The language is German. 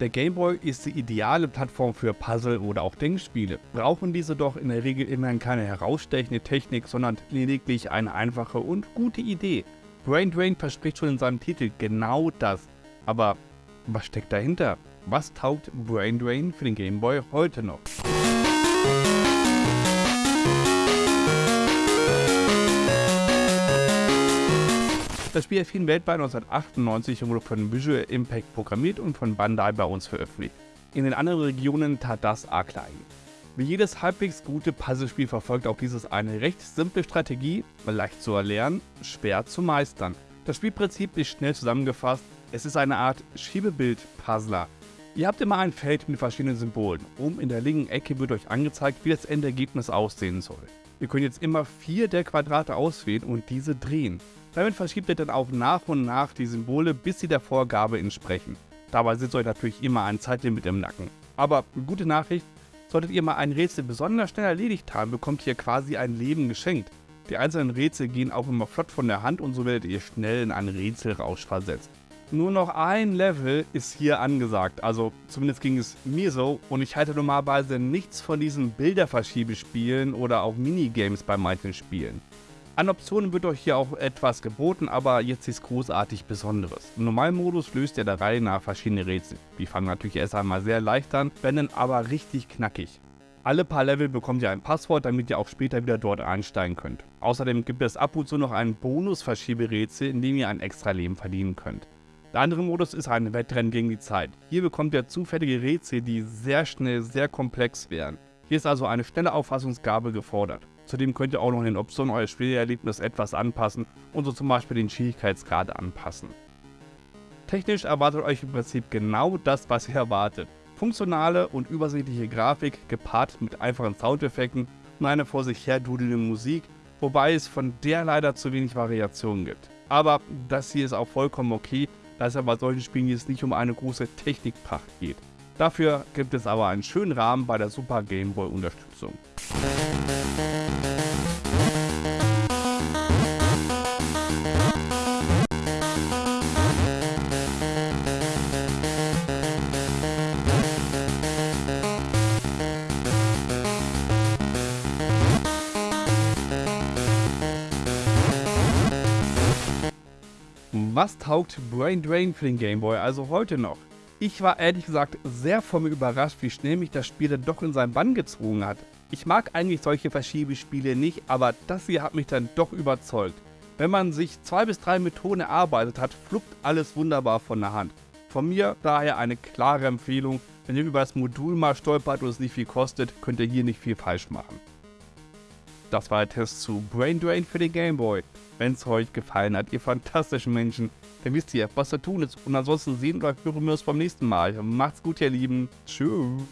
Der Game Boy ist die ideale Plattform für Puzzle oder auch Denkspiele, brauchen diese doch in der Regel immerhin keine herausstechende Technik, sondern lediglich eine einfache und gute Idee. Brain Drain verspricht schon in seinem Titel genau das. Aber was steckt dahinter? Was taugt Brain Drain für den Game Boy heute noch? Das Spiel erschien weltweit 1998 und wurde von Visual Impact programmiert und von Bandai bei uns veröffentlicht. In den anderen Regionen tat das arg klein. Wie jedes halbwegs gute Puzzlespiel verfolgt auch dieses eine recht simple Strategie, leicht zu erlernen, schwer zu meistern. Das Spielprinzip ist schnell zusammengefasst, es ist eine Art Schiebebild-Puzzler. Ihr habt immer ein Feld mit verschiedenen Symbolen. Oben in der linken Ecke wird euch angezeigt, wie das Endergebnis aussehen soll. Ihr könnt jetzt immer vier der Quadrate auswählen und diese drehen. Damit verschiebt ihr dann auch nach und nach die Symbole, bis sie der Vorgabe entsprechen. Dabei sitzt euch natürlich immer ein Zeitlimit im Nacken. Aber gute Nachricht, solltet ihr mal ein Rätsel besonders schnell erledigt haben, bekommt ihr quasi ein Leben geschenkt. Die einzelnen Rätsel gehen auch immer flott von der Hand und so werdet ihr schnell in einen Rätselrausch versetzt. Nur noch ein Level ist hier angesagt, also zumindest ging es mir so und ich halte normalerweise nichts von diesen Bilderverschiebespielen oder auch Minigames bei manchen Spielen. An Optionen wird euch hier auch etwas geboten, aber jetzt nichts großartig Besonderes. Im Normalmodus löst ihr der Reihe nach verschiedene Rätsel. Die fangen natürlich erst einmal sehr leicht an, werden dann aber richtig knackig. Alle paar Level bekommt ihr ein Passwort, damit ihr auch später wieder dort einsteigen könnt. Außerdem gibt es ab und zu noch ein Bonus-Verschieberätsel, in dem ihr ein extra Leben verdienen könnt. Der andere Modus ist ein Wettrennen gegen die Zeit. Hier bekommt ihr zufällige Rätsel, die sehr schnell sehr komplex werden. Hier ist also eine schnelle Auffassungsgabe gefordert. Zudem könnt ihr auch noch in den Optionen euer Spielerlebnis etwas anpassen und so zum Beispiel den Schwierigkeitsgrad anpassen. Technisch erwartet euch im Prinzip genau das, was ihr erwartet. Funktionale und übersichtliche Grafik gepaart mit einfachen Soundeffekten und eine vor sich her dudelnde Musik, wobei es von der leider zu wenig Variationen gibt. Aber das hier ist auch vollkommen okay, da es bei solchen Spielen jetzt nicht um eine große Technikpracht geht. Dafür gibt es aber einen schönen Rahmen bei der Super Game Boy Unterstützung. Was taugt Brain Drain für den Game Boy also heute noch? Ich war ehrlich gesagt sehr von mir überrascht, wie schnell mich das Spiel dann doch in seinen Bann gezogen hat. Ich mag eigentlich solche Verschiebespiele nicht, aber das hier hat mich dann doch überzeugt. Wenn man sich zwei bis drei Methoden erarbeitet hat, fluppt alles wunderbar von der Hand. Von mir daher eine klare Empfehlung, wenn ihr über das Modul mal stolpert und es nicht viel kostet, könnt ihr hier nicht viel falsch machen. Das war der Test zu Brain Drain für den Game Boy. Wenn es euch gefallen hat, ihr fantastischen Menschen, dann wisst ihr, was zu tun ist. Und ansonsten sehen oder hören wir uns beim nächsten Mal. Macht's gut, ihr Lieben. Tschüss.